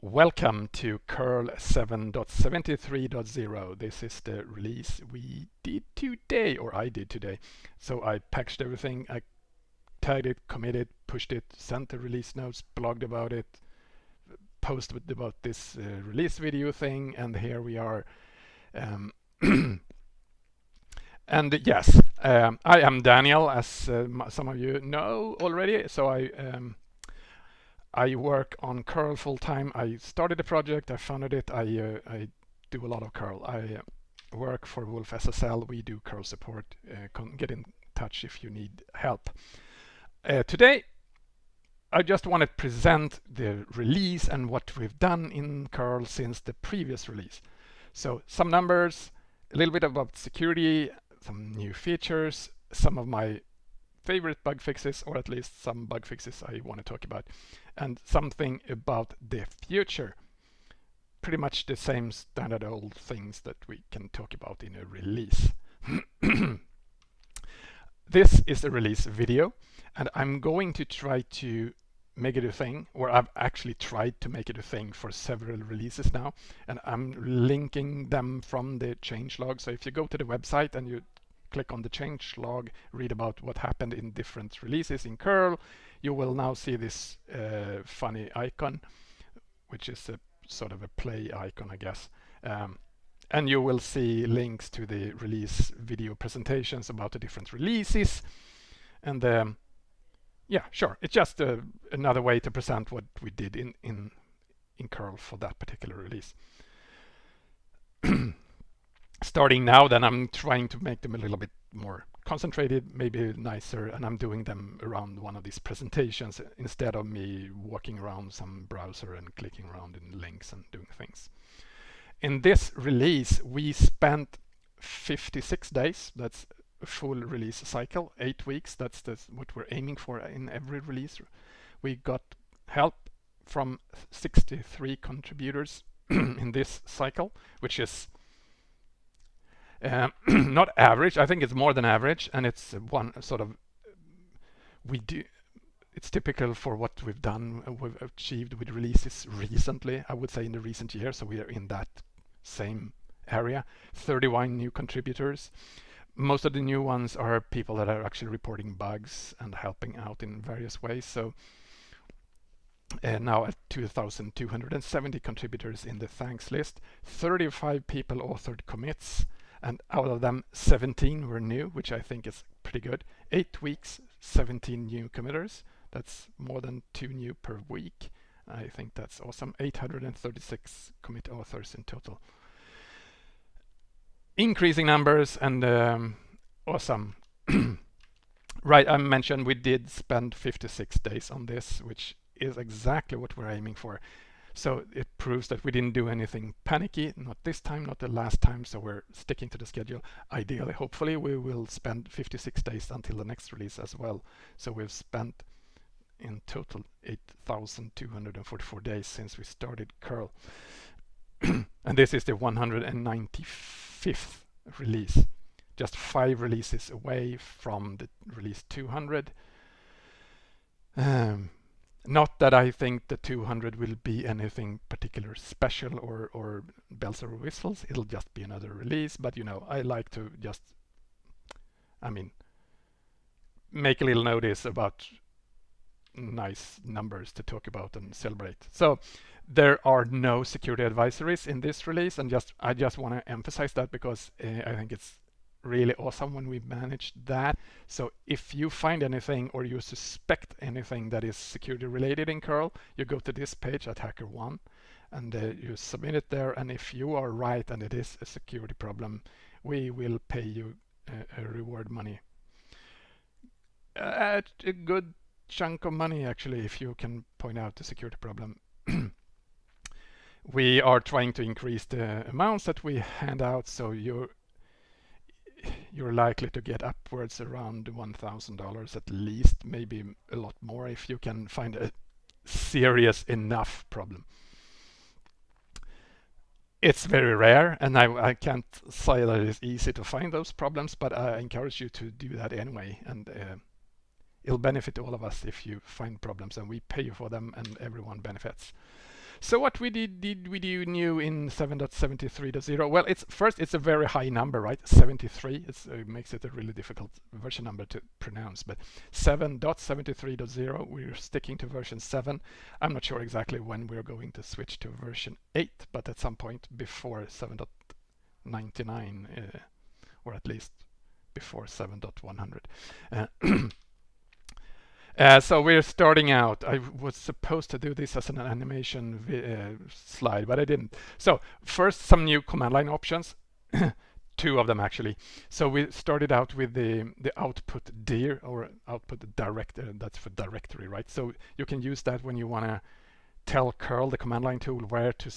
Welcome to curl 7.73.0. This is the release we did today, or I did today. So I packaged everything, I tagged it, committed, pushed it, sent the release notes, blogged about it, posted about this uh, release video thing, and here we are. Um, and yes, um, I am Daniel, as uh, some of you know already. So I um, I work on curl full time. I started a project, I funded it, I, uh, I do a lot of curl. I uh, work for wolfSSL, we do curl support. Uh, get in touch if you need help. Uh, today, I just want to present the release and what we've done in curl since the previous release. So some numbers, a little bit about security, some new features, some of my favorite bug fixes, or at least some bug fixes I want to talk about, and something about the future. Pretty much the same standard old things that we can talk about in a release. this is a release video, and I'm going to try to make it a thing, or I've actually tried to make it a thing for several releases now, and I'm linking them from the changelog. So if you go to the website and you click on the change log, read about what happened in different releases in curl, you will now see this uh, funny icon, which is a sort of a play icon, I guess. Um, and you will see links to the release video presentations about the different releases. And um, yeah, sure, it's just uh, another way to present what we did in, in, in curl for that particular release. starting now, then I'm trying to make them a little bit more concentrated, maybe nicer, and I'm doing them around one of these presentations instead of me walking around some browser and clicking around in links and doing things. In this release, we spent 56 days. That's a full release cycle, eight weeks. That's the, what we're aiming for in every release. We got help from 63 contributors in this cycle, which is um, not average, I think it's more than average and it's one sort of, we do, it's typical for what we've done, we've achieved with releases recently, I would say in the recent years, so we are in that same area. 31 new contributors. Most of the new ones are people that are actually reporting bugs and helping out in various ways. So uh, now at 2,270 contributors in the thanks list. 35 people authored commits and out of them 17 were new which I think is pretty good. Eight weeks 17 new committers. That's more than two new per week. I think that's awesome. 836 commit authors in total. Increasing numbers and um, awesome. Right I mentioned we did spend 56 days on this which is exactly what we're aiming for so it proves that we didn't do anything panicky, not this time, not the last time, so we're sticking to the schedule. Ideally, hopefully, we will spend 56 days until the next release as well. So we've spent in total 8,244 days since we started curl. and this is the 195th release, just five releases away from the release 200. Um, not that I think the 200 will be anything particular special or, or bells or whistles. It'll just be another release. But you know, I like to just, I mean, make a little notice about nice numbers to talk about and celebrate. So there are no security advisories in this release and just I just want to emphasize that because uh, I think it's really awesome when we manage that. So if you find anything or you suspect anything that is security related in curl, you go to this page at HackerOne and uh, you submit it there. And if you are right and it is a security problem, we will pay you uh, a reward money. A good chunk of money actually if you can point out the security problem. we are trying to increase the amounts that we hand out so you you're likely to get upwards around $1,000 at least, maybe a lot more if you can find a serious enough problem. It's very rare and I, I can't say that it's easy to find those problems, but I encourage you to do that anyway. And uh, it'll benefit all of us if you find problems and we pay you for them and everyone benefits. So what we did, did we do new in 7.73.0? Well, it's first it's a very high number, right? 73. It's, uh, it makes it a really difficult version number to pronounce. But 7.73.0, we're sticking to version 7. I'm not sure exactly when we're going to switch to version 8, but at some point before 7.99, uh, or at least before 7.100. Uh, Uh, so we're starting out. I was supposed to do this as an animation uh, slide, but I didn't. So first, some new command line options. Two of them actually. So we started out with the the output dir or output director. That's for directory, right? So you can use that when you want to tell curl, the command line tool, where to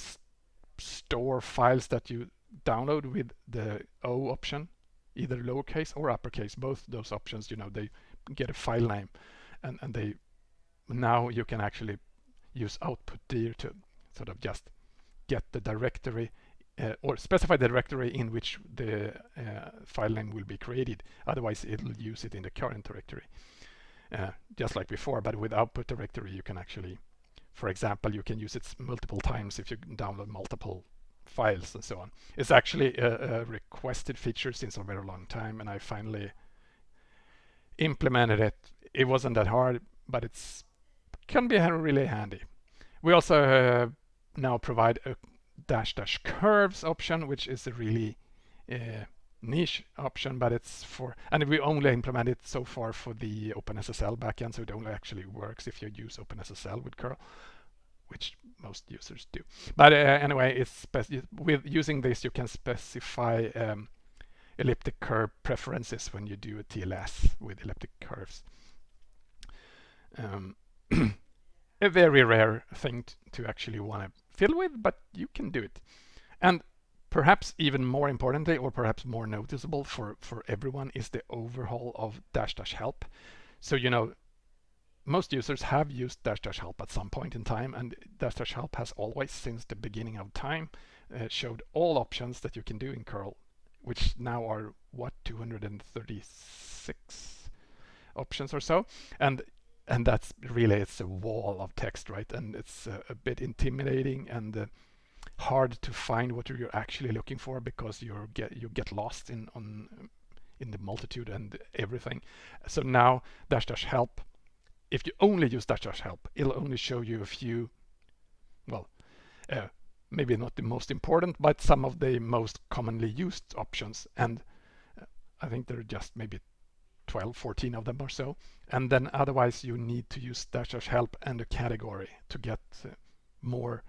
store files that you download with the O option, either lowercase or uppercase. Both those options, you know, they get a file name and, and they now you can actually use output dir to sort of just get the directory uh, or specify the directory in which the uh, file name will be created. Otherwise, it'll use it in the current directory, uh, just like before. But with output directory, you can actually, for example, you can use it multiple times if you download multiple files and so on. It's actually a, a requested feature since a very long time, and I finally implemented it it wasn't that hard, but it's can be really handy. We also uh, now provide a dash dash curves option, which is a really uh, niche option, but it's for, and we only implement it so far for the OpenSSL backend, so it only actually works if you use OpenSSL with curl, which most users do. But uh, anyway, it's with using this, you can specify um, elliptic curve preferences when you do a TLS with elliptic curves um, a very rare thing to actually want to fiddle with, but you can do it. And perhaps even more importantly, or perhaps more noticeable for, for everyone, is the overhaul of dash dash help. So, you know, most users have used dash dash help at some point in time, and dash dash help has always, since the beginning of time, uh, showed all options that you can do in curl, which now are what 236 options or so. And and that's really it's a wall of text right? And it's uh, a bit intimidating and uh, hard to find what you're actually looking for because you get you get lost in on in the multitude and everything. So now dash dash help if you only use dash dash help it'll only show you a few well uh, maybe not the most important but some of the most commonly used options. And uh, I think there are just maybe 12, 14 of them or so. And then otherwise you need to use dash dash help and a category to get uh, more,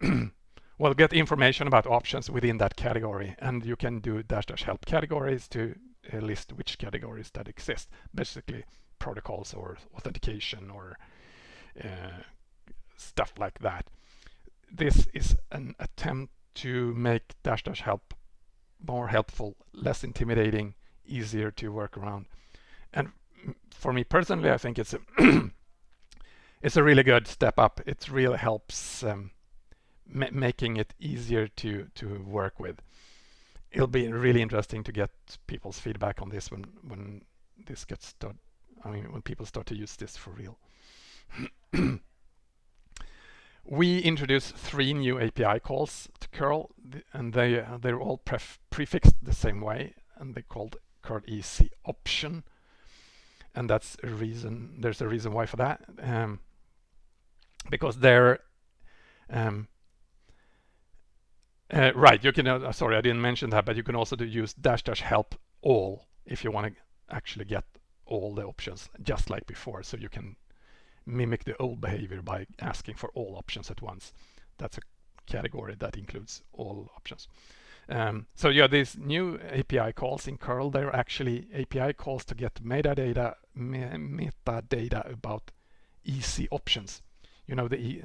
well, get information about options within that category. And you can do dash dash help categories to uh, list which categories that exist. Basically protocols or authentication or uh, stuff like that. This is an attempt to make dash dash help more helpful, less intimidating, easier to work around. And for me personally, I think it's a it's a really good step up. It really helps um, ma making it easier to to work with. It'll be really interesting to get people's feedback on this when when this gets started. I mean, when people start to use this for real. we introduced three new API calls to curl, and they they're all prefixed the same way, and they're called curl EC option. And that's a reason, there's a reason why for that. Um, because they're, um, uh, right, you can, uh, sorry, I didn't mention that, but you can also do use dash dash help all if you want to actually get all the options just like before. So you can mimic the old behavior by asking for all options at once. That's a category that includes all options. Um, so yeah, these new API calls in curl, they're actually API calls to get metadata, me metadata about easy options. You know, the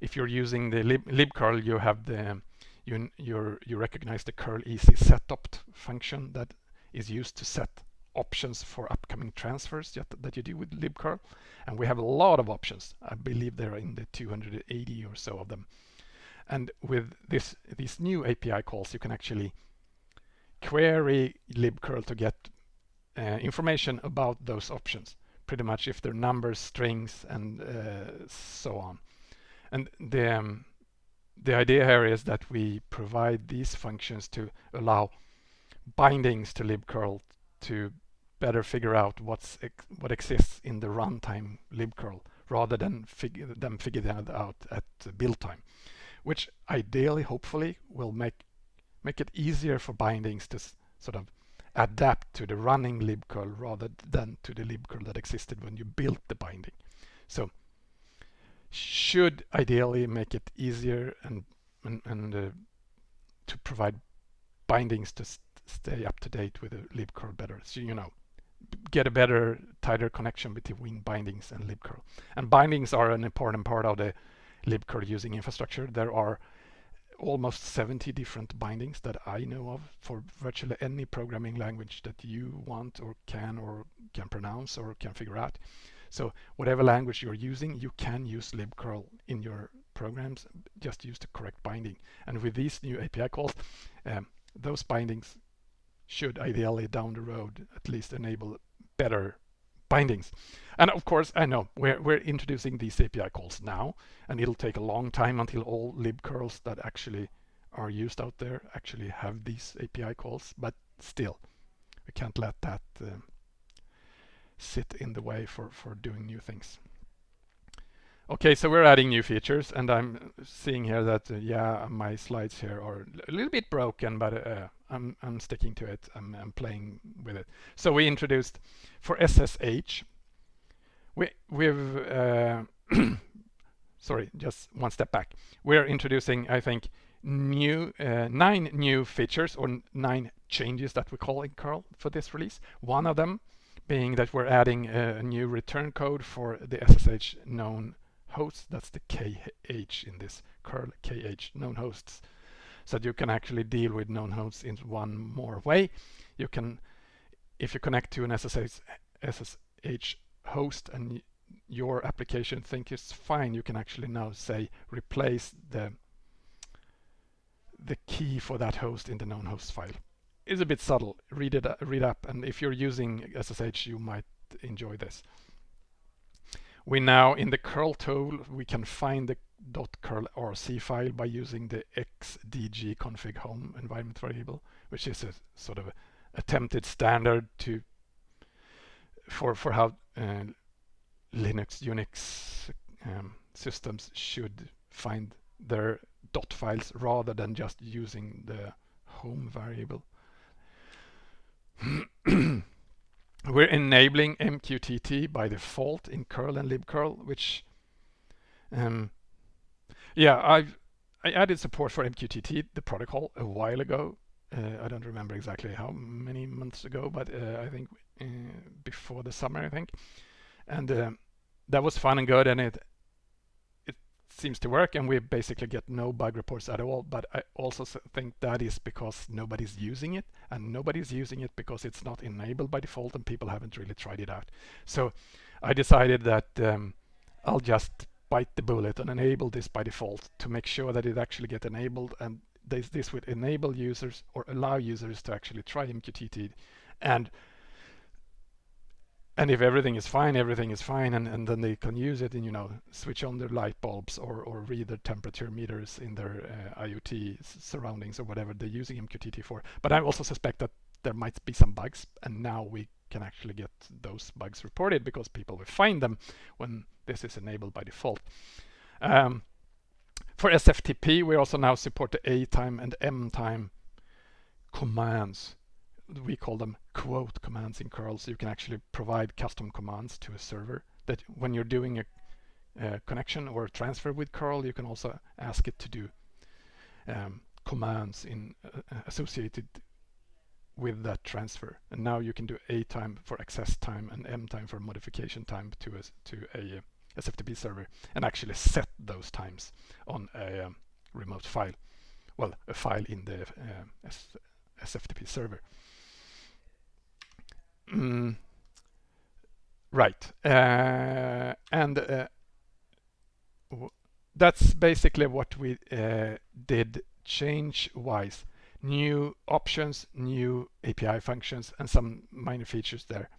if you're using the lib, libcurl, you have the you you you recognize the curl_easy_setopt function that is used to set options for upcoming transfers that, that you do with libcurl. And we have a lot of options. I believe there are in the 280 or so of them. And with this these new API calls, you can actually query libcurl to get uh, information about those options, pretty much if they're numbers, strings, and uh, so on. And the, um, the idea here is that we provide these functions to allow bindings to libcurl to better figure out what's ex what exists in the runtime libcurl rather than figure them figure that out at build time, which ideally, hopefully, will make make it easier for bindings to sort of adapt to the running libcurl rather than to the libcurl that existed when you built the binding. So should ideally make it easier and and, and uh, to provide bindings to st stay up to date with the libcurl better. So you know, get a better, tighter connection between bindings and libcurl. And bindings are an important part of the libcurl using infrastructure. There are almost 70 different bindings that I know of for virtually any programming language that you want or can or can pronounce or can figure out. So whatever language you're using, you can use libcurl in your programs, just use the correct binding. And with these new API calls, um, those bindings should ideally down the road at least enable better bindings. And of course, I know we're, we're introducing these API calls now, and it'll take a long time until all libcurls that actually are used out there actually have these API calls, but still, we can't let that uh, sit in the way for, for doing new things. Okay, so we're adding new features and I'm seeing here that, uh, yeah, my slides here are a little bit broken, but uh, I'm, I'm sticking to it. I'm, I'm playing with it. So we introduced for SSH, we, we've, uh, sorry, just one step back. We're introducing, I think, new uh, nine new features or nine changes that we call in curl for this release. One of them being that we're adding a, a new return code for the SSH known hosts. That's the KH in this curl KH known hosts. So that you can actually deal with known hosts in one more way. You can, if you connect to an SSH, host and your application think it's fine, you can actually now say replace the the key for that host in the known host file is a bit subtle. Read it, uh, read up, and if you're using SSH, you might enjoy this. We now, in the curl tool, we can find the .curl rc file by using the xdg config home environment variable, which is a sort of attempted standard to for for how uh, Linux, Unix um, systems should find their dot files rather than just using the home variable. We're enabling MQTT by default in curl and libcurl, which, um, yeah, I've I added support for MQTT, the protocol, a while ago. Uh, I don't remember exactly how many months ago, but uh, I think uh, before the summer, I think. And uh, that was fun and good, and it it seems to work and we basically get no bug reports at all. But I also think that is because nobody's using it and nobody's using it because it's not enabled by default and people haven't really tried it out. So I decided that um, I'll just bite the bullet and enable this by default to make sure that it actually get enabled and this, this would enable users or allow users to actually try MQTT and and if everything is fine, everything is fine, and, and then they can use it and, you know, switch on their light bulbs or, or read their temperature meters in their uh, IoT surroundings or whatever they're using MQTT for. But I also suspect that there might be some bugs, and now we can actually get those bugs reported because people will find them when this is enabled by default. Um, for SFTP, we also now support the A time and M time commands we call them quote commands in curl so you can actually provide custom commands to a server that when you're doing a, a connection or a transfer with curl you can also ask it to do um, commands in uh, associated with that transfer and now you can do a time for access time and m time for modification time to a, to a uh, SFTP server and actually set those times on a um, remote file well a file in the uh, SFTP server Mm, right. Uh, and uh, that's basically what we uh, did change-wise. New options, new API functions, and some minor features there.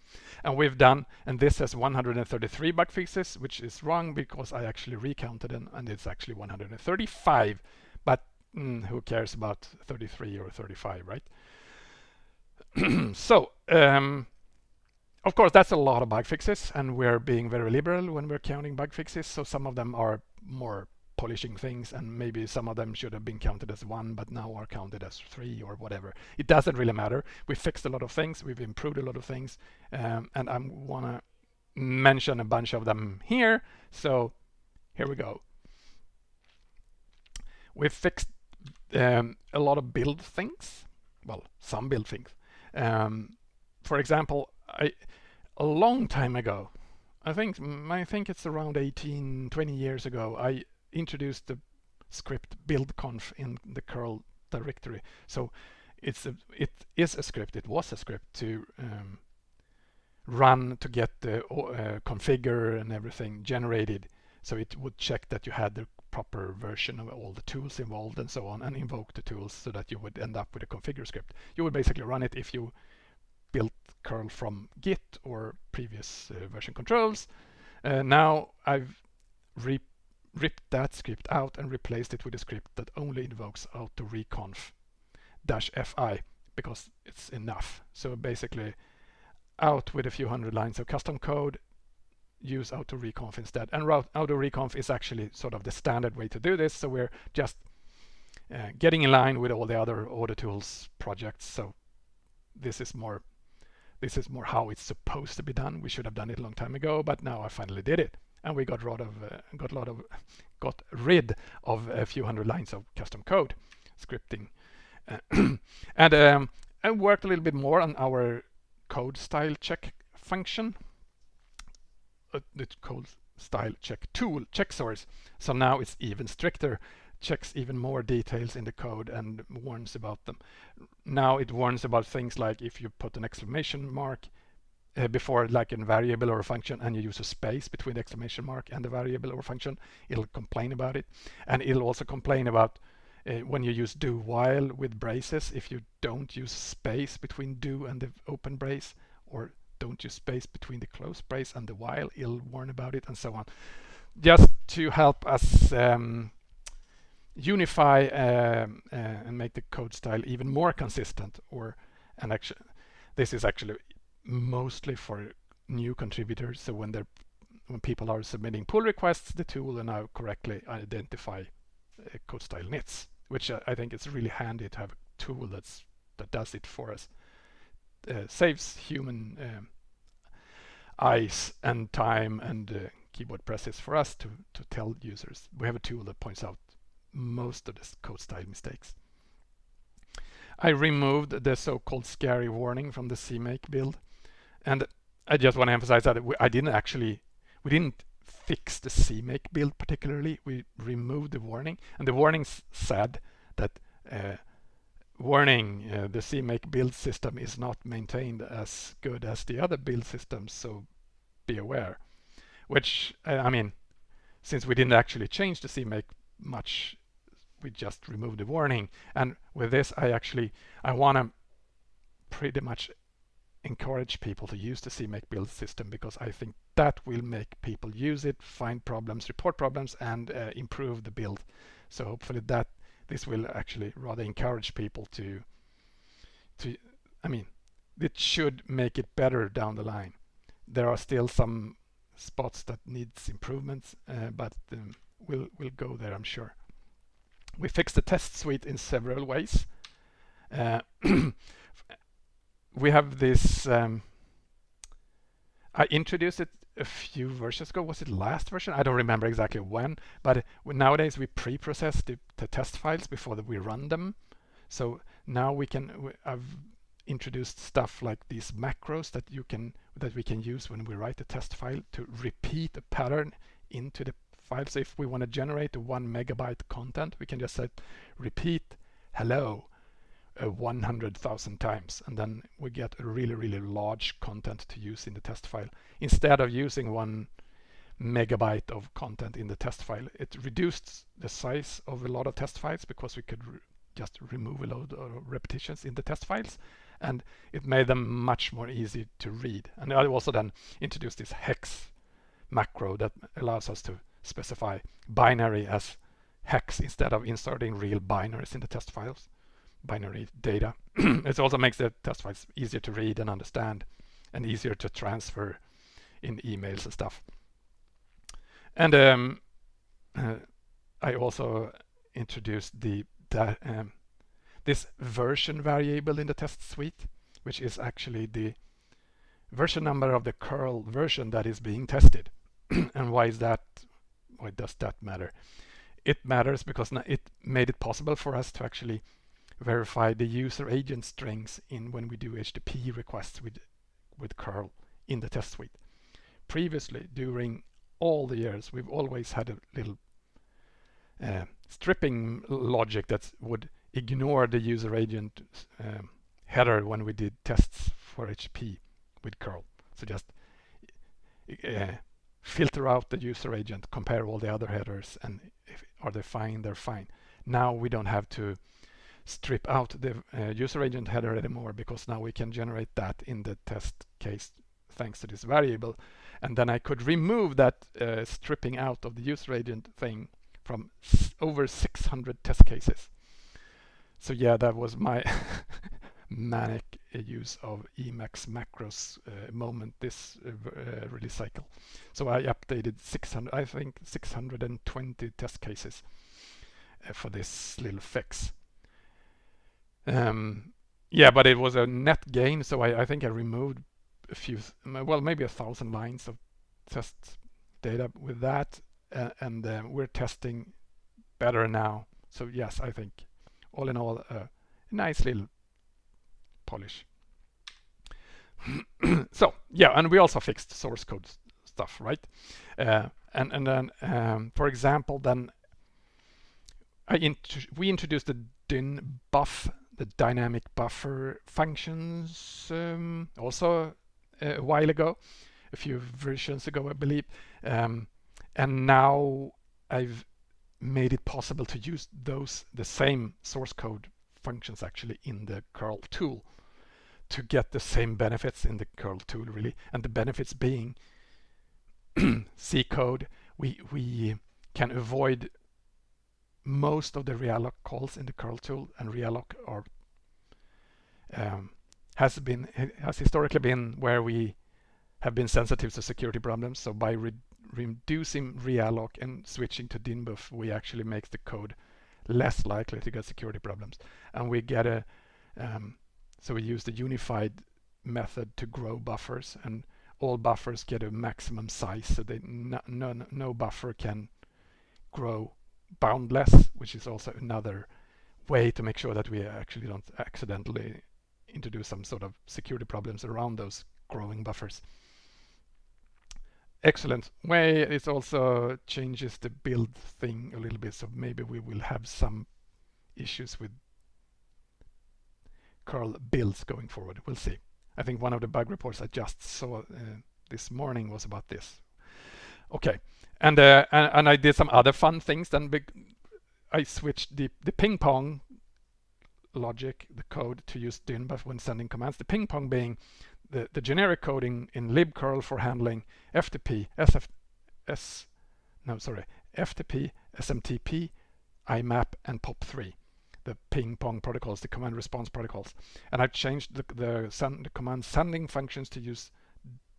And we've done, and this has 133 bug fixes, which is wrong because I actually recounted them, and it's actually 135. But mm, who cares about 33 or 35, right? so, um, of course, that's a lot of bug fixes, and we're being very liberal when we're counting bug fixes. So some of them are more polishing things and maybe some of them should have been counted as one but now are counted as three or whatever. It doesn't really matter. We fixed a lot of things. We've improved a lot of things. Um, and I want to mention a bunch of them here. So here we go. We fixed um, a lot of build things. Well some build things. Um, for example I a long time ago I think I think it's around 18 20 years ago I introduced the script buildconf in the curl directory. So it's a, it is a script, it was a script to um, run to get the uh, configure and everything generated. So it would check that you had the proper version of all the tools involved and so on and invoke the tools so that you would end up with a configure script. You would basically run it if you built curl from Git or previous uh, version controls. Uh, now I've re ripped that script out and replaced it with a script that only invokes autoreconf dash fi because it's enough. So basically out with a few hundred lines of custom code, use autoreconf instead. And autoreconf is actually sort of the standard way to do this. So we're just uh, getting in line with all the other order AutoTools projects. So this is more this is more how it's supposed to be done. We should have done it a long time ago, but now I finally did it and we got rid of uh, got a lot of got rid of a few hundred lines of custom code scripting. And um, I worked a little bit more on our code style check function. Uh, the code style check tool checksrc. So now it's even stricter checks even more details in the code and warns about them. Now it warns about things like if you put an exclamation mark uh, before like a variable or a function and you use a space between the exclamation mark and the variable or function, it'll complain about it. And it'll also complain about uh, when you use do while with braces, if you don't use space between do and the open brace or don't use space between the close brace and the while, it'll warn about it and so on. Just to help us um, unify um, uh, and make the code style even more consistent or and actually this is actually mostly for new contributors. So when they're when people are submitting pull requests, the tool will now correctly identify uh, code style nits, which uh, I think is really handy to have a tool that's that does it for us. Uh, saves human um, eyes and time and uh, keyboard presses for us to, to tell users. We have a tool that points out most of the code style mistakes. I removed the so-called scary warning from the CMake build. And I just want to emphasize that I didn't actually, we didn't fix the CMake build particularly. We removed the warning, and the warning said that uh, warning uh, the CMake build system is not maintained as good as the other build systems, so be aware. Which uh, I mean, since we didn't actually change the CMake much, we just removed the warning. And with this, I actually I want to pretty much encourage people to use the CMake build system because I think that will make people use it, find problems, report problems, and uh, improve the build. So hopefully that this will actually rather encourage people to, to, I mean, it should make it better down the line. There are still some spots that needs improvements, uh, but um, we'll, we'll go there, I'm sure. We fixed the test suite in several ways. Uh, we have this, um, I introduced it a few versions ago. Was it last version? I don't remember exactly when, but nowadays we pre-process the, the, test files before we run them. So now we can, I've introduced stuff like these macros that you can, that we can use when we write a test file to repeat a pattern into the file. So if we want to generate one megabyte content, we can just say repeat hello uh, 100,000 times and then we get a really really large content to use in the test file instead of using one megabyte of content in the test file it reduced the size of a lot of test files because we could just remove a load of repetitions in the test files and it made them much more easy to read. And I also then introduced this hex macro that allows us to specify binary as hex instead of inserting real binaries in the test files, binary data. it also makes the test files easier to read and understand and easier to transfer in emails and stuff. And um, uh, I also introduced the um, this version variable in the test suite, which is actually the version number of the curl version that is being tested. and why is that? Why does that matter? It matters because it made it possible for us to actually verify the user agent strings in when we do HTTP requests with with curl in the test suite. Previously, during all the years, we've always had a little uh, stripping logic that would ignore the user agent um, header when we did tests for HTTP with curl. So just uh, filter out the user agent, compare all the other headers, and if are they fine, they're fine. Now we don't have to strip out the uh, user agent header anymore because now we can generate that in the test case thanks to this variable. And then I could remove that uh, stripping out of the user agent thing from over 600 test cases. So yeah, that was my manic use of Emacs macros uh, moment this uh, uh, release cycle. So I updated 600, I think 620 test cases uh, for this little fix. Um, yeah, but it was a net gain, so I, I think I removed a few, well, maybe a thousand lines of test data with that, uh, and uh, we're testing better now. So yes, I think all in all, a nice little polish. so yeah, and we also fixed source code stuff, right? Uh, and and then, um, for example, then I int we introduced the din buff, the dynamic buffer functions, um, also a while ago, a few versions ago, I believe. Um, and now I've made it possible to use those the same source code functions actually in the curl tool to get the same benefits in the curl tool really and the benefits being C code we we can avoid most of the realloc calls in the curl tool and realloc are um, has been has historically been where we have been sensitive to security problems so by re reducing realloc and switching to dynbuf, we actually make the code less likely to get security problems. And we get a, um, so we use the unified method to grow buffers and all buffers get a maximum size so that no, no buffer can grow boundless, which is also another way to make sure that we actually don't accidentally introduce some sort of security problems around those growing buffers excellent way. It also changes the build thing a little bit, so maybe we will have some issues with curl builds going forward. We'll see. I think one of the bug reports I just saw uh, this morning was about this. Okay, and, uh, and, and I did some other fun things. Then I switched the the ping pong logic, the code to use dynbuf when sending commands. The ping pong being the, the generic coding in libcurl for handling FTP, SF, S, no, sorry, FTP, SMTP, IMAP, and POP3, the ping pong protocols, the command response protocols. And I've changed the, the, send, the command sending functions to use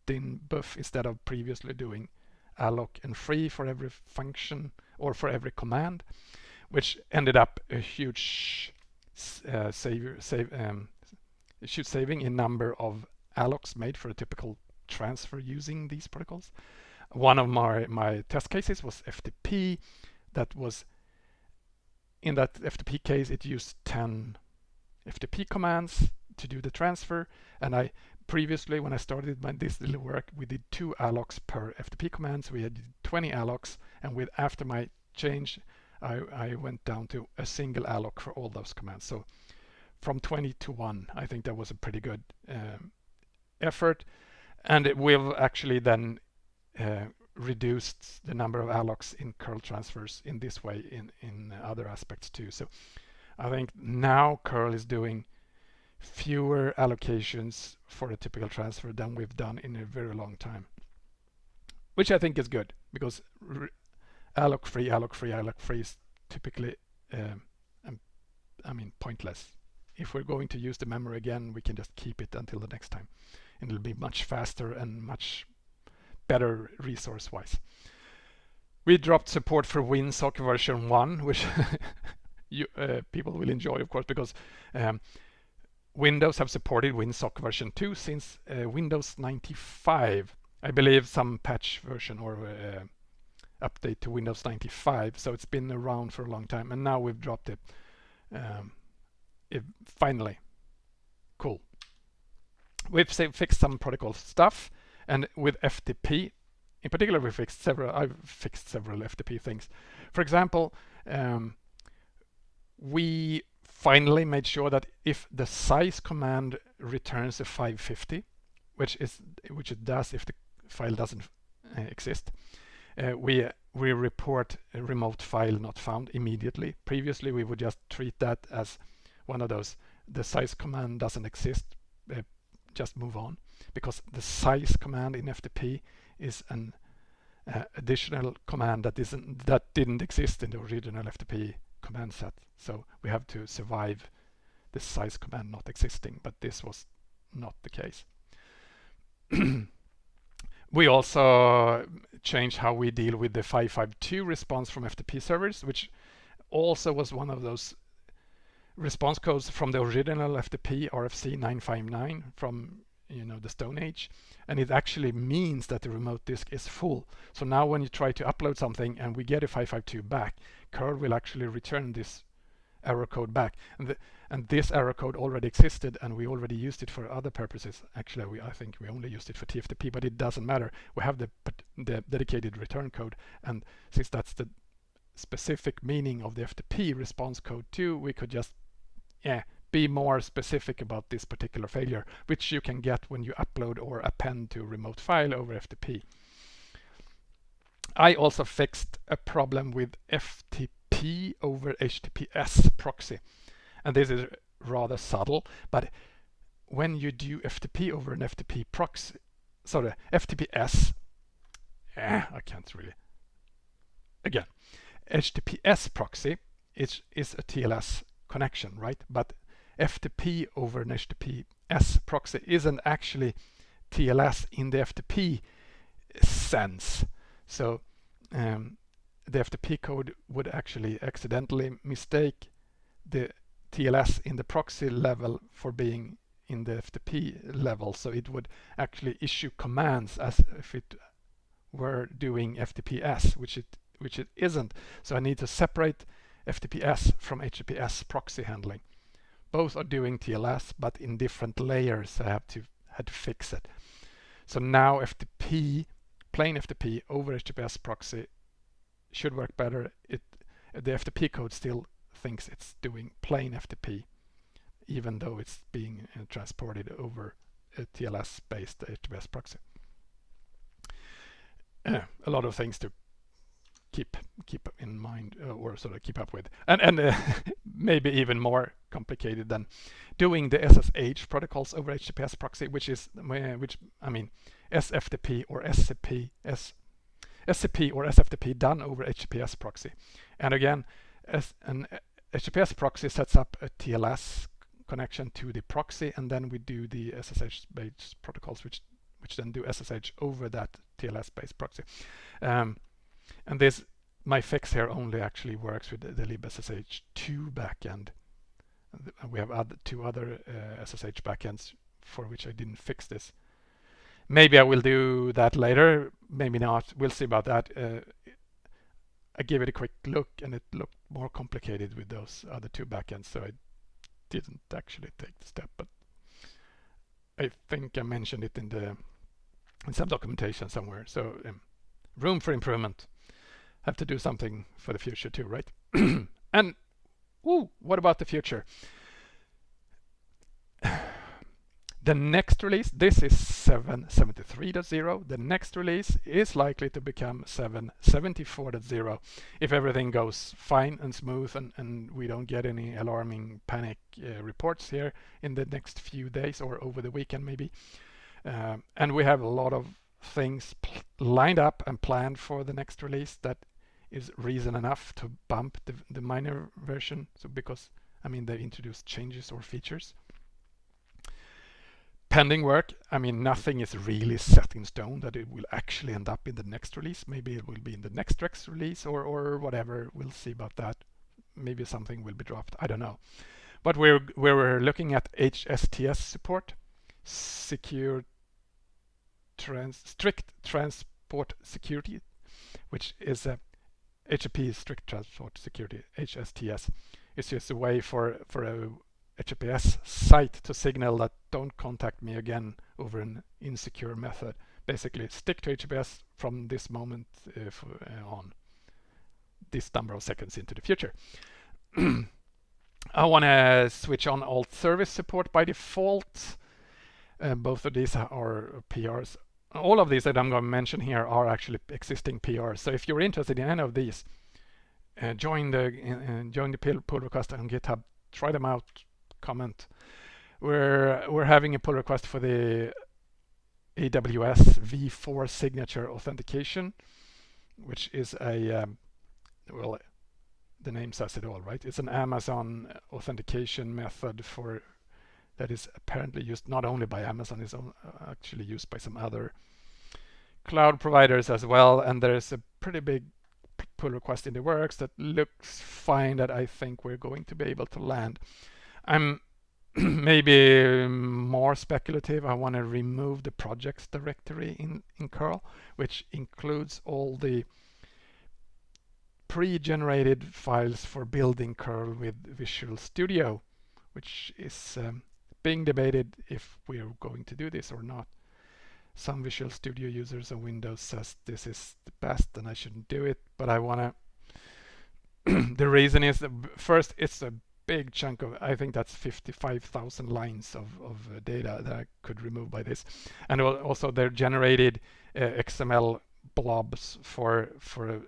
dynbuf instead of previously doing alloc and free for every function or for every command, which ended up a huge uh, save, save, um, huge saving in number of allocs made for a typical transfer using these protocols. One of my, my test cases was FTP. That was, in that FTP case, it used 10 FTP commands to do the transfer. And I previously, when I started my, this little work, we did two allocs per FTP command. So we had 20 allocs. And with after my change, I, I went down to a single alloc for all those commands. So from 20 to 1, I think that was a pretty good um, effort and it will actually then uh, reduced the number of allocs in curl transfers in this way in, in other aspects too. So I think now curl is doing fewer allocations for a typical transfer than we've done in a very long time. Which I think is good because alloc free, alloc free, alloc free is typically, um, um, I mean, pointless. If we're going to use the memory again, we can just keep it until the next time. And it'll be much faster and much better resource-wise. We dropped support for WinSock version 1, which you, uh, people will enjoy, of course, because um, Windows have supported WinSock version 2 since uh, Windows 95. I believe some patch version or uh, update to Windows 95. So it's been around for a long time and now we've dropped it. Um, it finally. Cool. We've fixed some protocol stuff and with FTP in particular we fixed several I've fixed several FTP things. For example, um, we finally made sure that if the size command returns a 550, which is which it does if the file doesn't uh, exist, uh, we we report a remote file not found immediately. Previously, we would just treat that as one of those the size command doesn't exist, uh, just move on, because the size command in FTP is an uh, additional command that isn't that didn't exist in the original FTP command set. So we have to survive the size command not existing, but this was not the case. we also uh, changed how we deal with the 552 response from FTP servers, which also was one of those response codes from the original FTP RFC 959 from you know the Stone Age and it actually means that the remote disk is full so now when you try to upload something and we get a 552 back curl will actually return this error code back. And, the, and this error code already existed and we already used it for other purposes. Actually we, I think we only used it for TFTP but it doesn't matter. We have the, the dedicated return code and since that's the specific meaning of the FTP response code too we could just yeah be more specific about this particular failure, which you can get when you upload or append to remote file over FTP. I also fixed a problem with FTP over HTTPS proxy. And this is rather subtle, but when you do FTP over an FTP proxy, sorry, FTPS, eh, I can't really. Again, HTTPS proxy is, is a TLS connection, right? But FTP over an HTTPS proxy isn't actually TLS in the FTP sense. So um, the FTP code would actually accidentally mistake the TLS in the proxy level for being in the FTP level. So it would actually issue commands as if it were doing FTPS, which it which it isn't. So I need to separate FTPS from HTTPS proxy handling both are doing TLS, but in different layers. I have to had to fix it. So now FTP, plain FTP over HTTPS proxy should work better. It the FTP code still thinks it's doing plain FTP, even though it's being uh, transported over a TLS-based HTTPS proxy. Uh, a lot of things to keep keep in mind uh, or sort of keep up with and and uh, maybe even more complicated than doing the SSH protocols over HTTPS proxy which is uh, which I mean SFTP or SCP S, SCP or SFTP done over HTTPS proxy and again as an HTTPS proxy sets up a TLS connection to the proxy and then we do the SSH based protocols which which then do SSH over that TLS based proxy um, and this, my fix here only actually works with the, the libSSH2 backend. We have other, two other uh, SSH backends for which I didn't fix this. Maybe I will do that later, maybe not. We'll see about that. Uh, I gave it a quick look and it looked more complicated with those other two backends, so I didn't actually take the step. But I think I mentioned it in the in some documentation somewhere. So um, room for improvement have to do something for the future too, right? and ooh, what about the future? The next release, this is 773.0. The next release is likely to become 774.0 if everything goes fine and smooth and, and we don't get any alarming panic uh, reports here in the next few days or over the weekend maybe. Um, and we have a lot of things lined up and planned for the next release that is reason enough to bump the, the minor version. So because, I mean, they introduced changes or features pending work. I mean, nothing is really set in stone that it will actually end up in the next release. Maybe it will be in the next Rex release or, or whatever. We'll see about that. Maybe something will be dropped. I don't know. But we're, we're looking at HSTS support, secure trans, strict transport security, which is a HTTP strict transport security, HSTS. It's just a way for, for a HTTPS site to signal that don't contact me again over an insecure method. Basically, stick to HTTPS from this moment uh, for, uh, on this number of seconds into the future. I want to switch on alt service support by default. Uh, both of these are PRs. All of these that I'm going to mention here are actually existing PRs. So if you're interested in any of these, uh, join the uh, join the pull request on GitHub. Try them out comment. We're we're having a pull request for the AWS v4 signature authentication, which is a um, well, the name says it all, right? It's an Amazon authentication method for that is apparently used not only by Amazon, it's actually used by some other cloud providers as well. And there's a pretty big pull request in the works that looks fine that I think we're going to be able to land. I'm maybe more speculative. I want to remove the projects directory in, in curl, which includes all the pre-generated files for building curl with Visual Studio, which is um, being debated if we're going to do this or not. Some Visual Studio users on Windows says this is the best and I shouldn't do it, but I want to the reason is that first it's a big chunk of, I think that's 55,000 lines of, of uh, data that I could remove by this. And also they're generated uh, XML blobs for, for a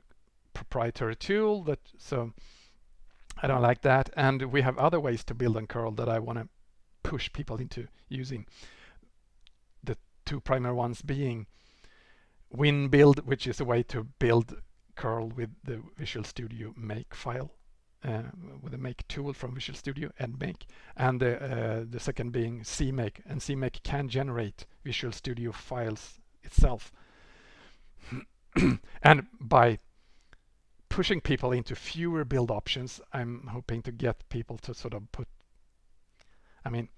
proprietary tool that, so I don't like that. And we have other ways to build on curl that I want to push people into using. The two primary ones being WinBuild, which is a way to build curl with the Visual Studio make file with a make tool from Visual Studio and make and the, uh, the second being CMake. And CMake can generate Visual Studio files itself. And by pushing people into fewer build options I'm hoping to get people to sort of put I mean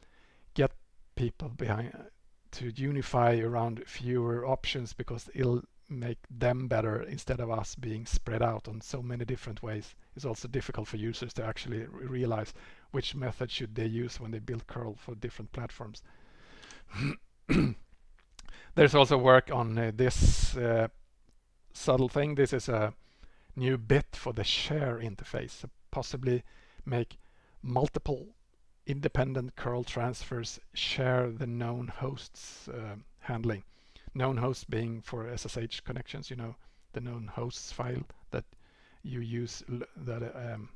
get people behind uh, to unify around fewer options because it'll make them better instead of us being spread out on so many different ways. It's also difficult for users to actually realize which method should they use when they build curl for different platforms. There's also work on uh, this uh, subtle thing. This is a new bit for the share interface, so possibly make multiple independent curl transfers share the known hosts uh, handling known hosts being for SSH connections, you know, the known hosts file you use that um,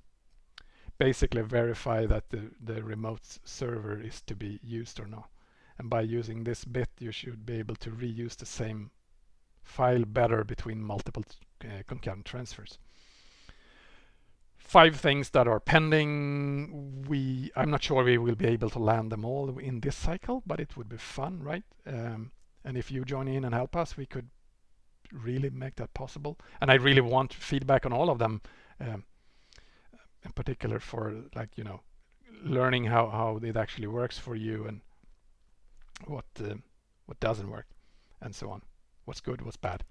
basically verify that the, the remote server is to be used or not. And by using this bit, you should be able to reuse the same file better between multiple uh, concurrent transfers. Five things that are pending. We, I'm not sure we will be able to land them all in this cycle, but it would be fun, right? Um, and if you join in and help us, we could really make that possible. And I really want feedback on all of them, um, in particular for like, you know, learning how, how it actually works for you and what, uh, what doesn't work and so on. What's good, what's bad.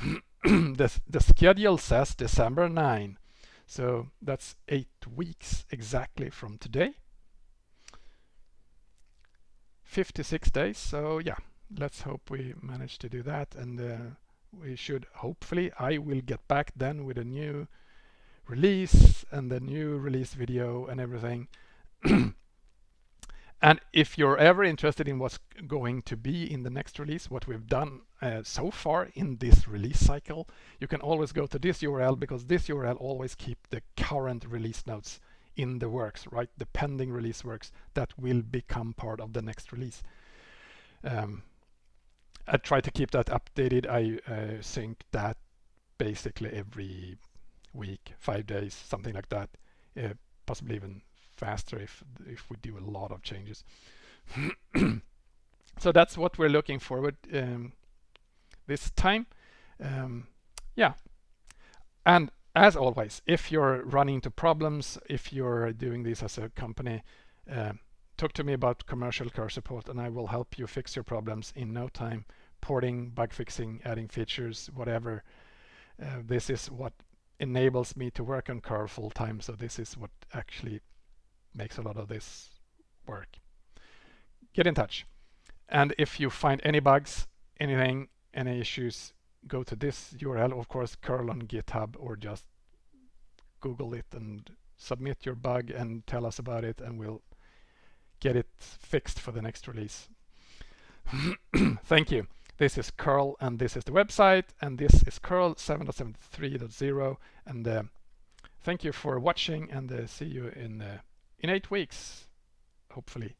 the, the schedule says December 9. So that's eight weeks exactly from today. 56 days. So yeah, let's hope we manage to do that and uh, we should hopefully I will get back then with a new release and the new release video and everything and if you're ever interested in what's going to be in the next release, what we've done uh, so far in this release cycle, you can always go to this URL because this URL always keep the current release notes in the works, right? The pending release works that will become part of the next release. Um, I try to keep that updated. I uh, sync that basically every week, five days, something like that. Uh, possibly even faster if if we do a lot of changes. so that's what we're looking forward um, this time. Um, yeah, and as always, if you're running into problems, if you're doing this as a company, uh, talk to me about commercial curl support and I will help you fix your problems in no time. Porting, bug fixing, adding features, whatever. Uh, this is what enables me to work on curl full time. So this is what actually makes a lot of this work. Get in touch. And if you find any bugs, anything, any issues, go to this URL, of course, curl on GitHub or just Google it and submit your bug and tell us about it and we'll get it fixed for the next release. Thank you. This is curl and this is the website and this is curl 7.73.0 and uh, thank you for watching and uh, see you in uh, in eight weeks, hopefully.